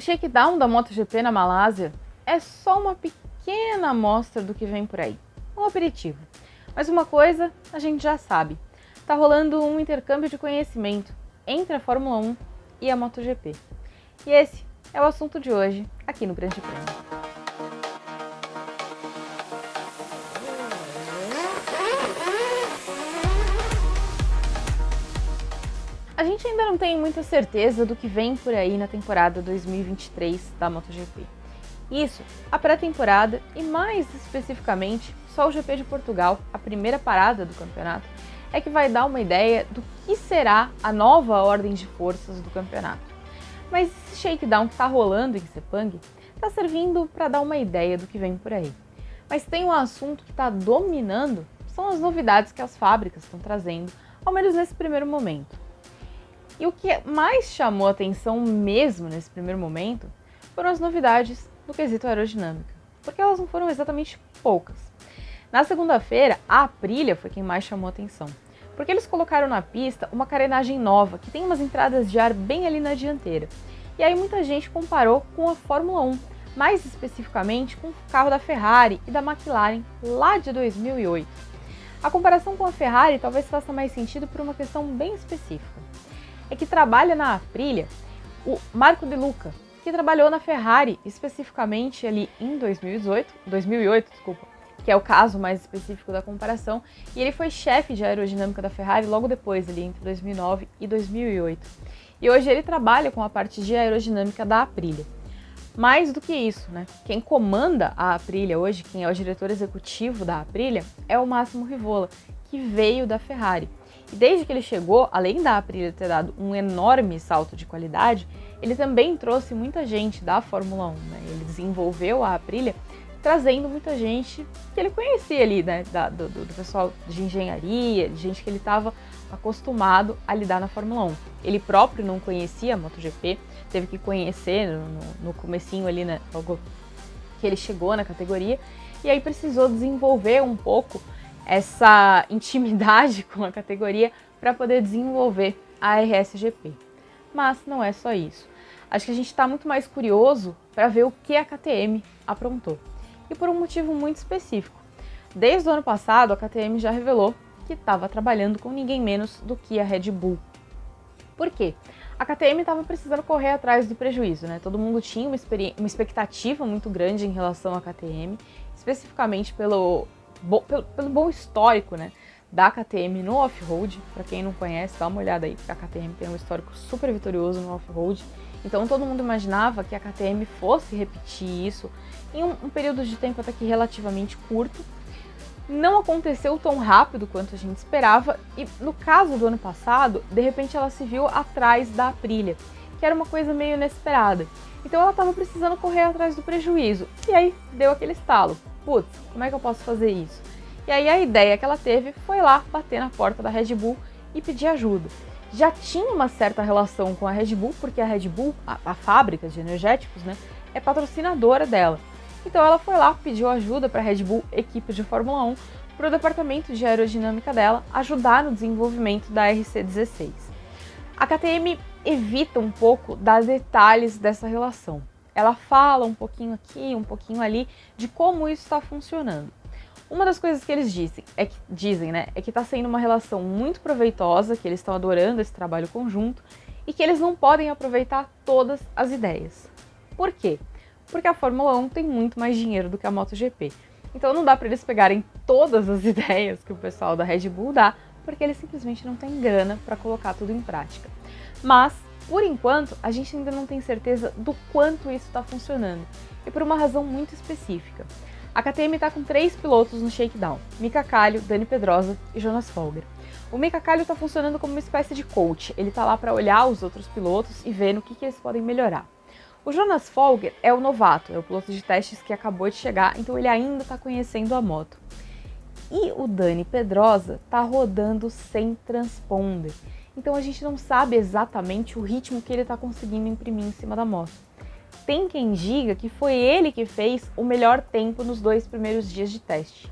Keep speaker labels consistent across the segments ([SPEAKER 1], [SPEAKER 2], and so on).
[SPEAKER 1] O shakedown da MotoGP na Malásia é só uma pequena amostra do que vem por aí, um aperitivo. Mas uma coisa a gente já sabe, tá rolando um intercâmbio de conhecimento entre a Fórmula 1 e a MotoGP. E esse é o assunto de hoje aqui no Grande Prêmio. A gente ainda não tem muita certeza do que vem por aí na temporada 2023 da MotoGP. Isso, a pré-temporada e mais especificamente só o GP de Portugal, a primeira parada do campeonato, é que vai dar uma ideia do que será a nova ordem de forças do campeonato. Mas esse shakedown que está rolando em Sepang está servindo para dar uma ideia do que vem por aí. Mas tem um assunto que está dominando, são as novidades que as fábricas estão trazendo, ao menos nesse primeiro momento. E o que mais chamou atenção mesmo nesse primeiro momento foram as novidades no quesito aerodinâmica, porque elas não foram exatamente poucas. Na segunda-feira, a Aprilia foi quem mais chamou atenção, porque eles colocaram na pista uma carenagem nova, que tem umas entradas de ar bem ali na dianteira. E aí muita gente comparou com a Fórmula 1, mais especificamente com o carro da Ferrari e da McLaren lá de 2008. A comparação com a Ferrari talvez faça mais sentido por uma questão bem específica é que trabalha na Aprilia o Marco De Luca, que trabalhou na Ferrari especificamente ali em 2018, 2008, desculpa, que é o caso mais específico da comparação, e ele foi chefe de aerodinâmica da Ferrari logo depois, ali entre 2009 e 2008. E hoje ele trabalha com a parte de aerodinâmica da Aprilia. Mais do que isso, né? Quem comanda a Aprilia hoje, quem é o diretor executivo da Aprilia, é o Máximo Rivola, que veio da Ferrari. Desde que ele chegou, além da Aprilia ter dado um enorme salto de qualidade, ele também trouxe muita gente da Fórmula 1. Né? Ele desenvolveu a Aprilia trazendo muita gente que ele conhecia ali, né, da, do, do, pessoal de engenharia, de gente que ele estava acostumado a lidar na Fórmula 1. Ele próprio não conhecia a MotoGP, teve que conhecer no, no, no comecinho ali, né, logo que ele chegou na categoria, e aí precisou desenvolver um pouco essa intimidade com a categoria para poder desenvolver a RSGP. Mas não é só isso. Acho que a gente está muito mais curioso para ver o que a KTM aprontou. E por um motivo muito específico. Desde o ano passado, a KTM já revelou que estava trabalhando com ninguém menos do que a Red Bull. Por quê? A KTM estava precisando correr atrás do prejuízo, né? Todo mundo tinha uma, uma expectativa muito grande em relação à KTM, especificamente pelo bo, pelo, pelo, bom histórico, né? Da KTM no off-road. Para quem não conhece, dá uma olhada aí, porque a KTM tem um histórico super vitorioso no off-road. Então todo mundo imaginava que a KTM fosse repetir isso em um, um período de tempo até que relativamente curto. Não aconteceu tão rápido quanto a gente esperava e no caso do ano passado, de repente ela se viu atrás da Aprilia, que era uma coisa meio inesperada. Então ela estava precisando correr atrás do prejuízo. E aí deu aquele estalo putz, como é que eu posso fazer isso? E aí a ideia que ela teve foi lá bater na porta da Red Bull e pedir ajuda. Já tinha uma certa relação com a Red Bull, porque a Red Bull, a, a fábrica de energéticos, né, é patrocinadora dela. Então ela foi lá, pediu ajuda para a Red Bull, equipe de Fórmula 1, para o departamento de aerodinâmica dela ajudar no desenvolvimento da RC16. A KTM evita um pouco dar detalhes dessa relação ela fala um pouquinho aqui, um pouquinho ali, de como isso está funcionando. Uma das coisas que eles dizem, é que, dizem, né, é que está sendo uma relação muito proveitosa, que eles estão adorando esse trabalho conjunto e que eles não podem aproveitar todas as ideias. Por quê? Porque a Fórmula 1 tem muito mais dinheiro do que a MotoGP. Então não dá para eles pegarem todas as ideias que o pessoal da Red Bull dá, porque eles simplesmente não têm grana para colocar tudo em prática. Mas por enquanto, a gente ainda não tem certeza do quanto isso está funcionando, e por uma razão muito específica. A KTM está com três pilotos no shakedown, Mika Kallio, Dani Pedrosa e Jonas Folger. O Mika Kallio está funcionando como uma espécie de coach, ele está lá para olhar os outros pilotos e ver no que, que eles podem melhorar. O Jonas Folger é o novato, é o piloto de testes que acabou de chegar, então ele ainda está conhecendo a moto. E o Dani Pedrosa está rodando sem transponder. Então a gente não sabe exatamente o ritmo que ele está conseguindo imprimir em cima da moto. Tem quem diga que foi ele que fez o melhor tempo nos dois primeiros dias de teste.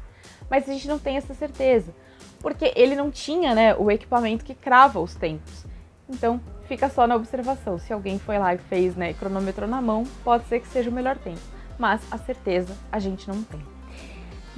[SPEAKER 1] Mas a gente não tem essa certeza, porque ele não tinha né, o equipamento que crava os tempos. Então fica só na observação. Se alguém foi lá e fez, né, cronometrou na mão, pode ser que seja o melhor tempo. Mas a certeza a gente não tem.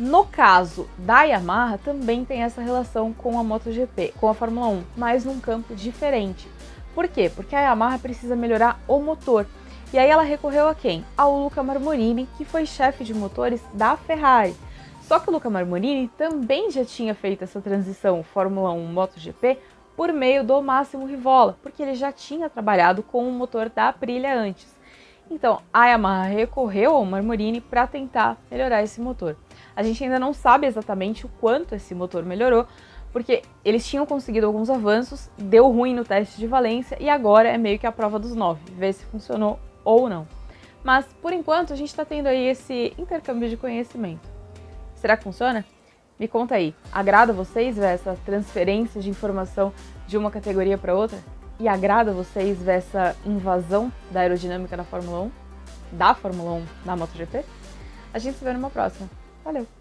[SPEAKER 1] No caso da Yamaha, também tem essa relação com a MotoGP, com a Fórmula 1, mas num campo diferente. Por quê? Porque a Yamaha precisa melhorar o motor. E aí ela recorreu a quem? Ao Luca Marmorini, que foi chefe de motores da Ferrari. Só que o Luca Marmorini também já tinha feito essa transição Fórmula 1 MotoGP por meio do Máximo Rivola, porque ele já tinha trabalhado com o motor da Aprilia antes. Então, a Yamaha recorreu ao Marmorini para tentar melhorar esse motor. A gente ainda não sabe exatamente o quanto esse motor melhorou, porque eles tinham conseguido alguns avanços, deu ruim no teste de valência e agora é meio que a prova dos nove, ver se funcionou ou não. Mas, por enquanto, a gente está tendo aí esse intercâmbio de conhecimento. Será que funciona? Me conta aí, agrada vocês ver essa transferência de informação de uma categoria para outra? E agrada vocês ver essa invasão da aerodinâmica da Fórmula 1? Da Fórmula 1 na MotoGP? A gente se vê numa próxima. Valeu!